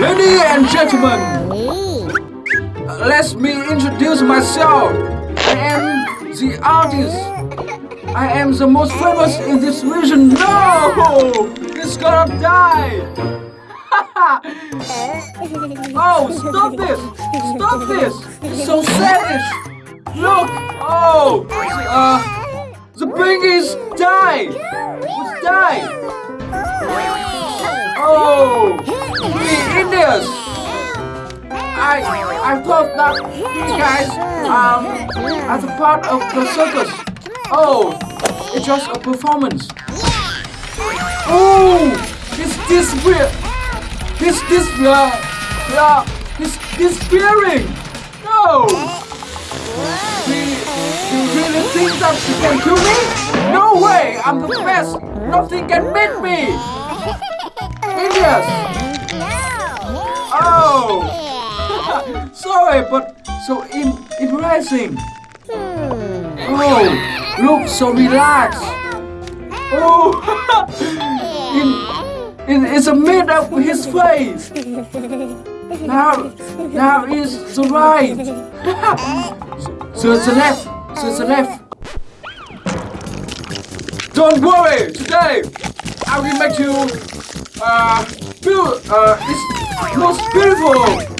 Ladies and gentlemen, let me introduce myself. I am the artist. I am the most famous in this region. No! It's gonna die! oh, stop this! Stop this! It's so savage! Look! Oh! Uh, the piggies die! It's die! Oh! The I I thought that you guys um as a part of the circus. Oh, it's just a performance. Oh, it's this weird. This this uh yeah this disappearing. No. You, you really think that you can kill me? No way! I'm the best. Nothing can beat me. Indians. Oh. Sorry, but so in interesting. Oh, look so relaxed. Oh, in, in, it's a made up his face. Now, now is the right. so it's the left. So it's the left. Don't worry. Today, I will make you uh feel uh it's most beautiful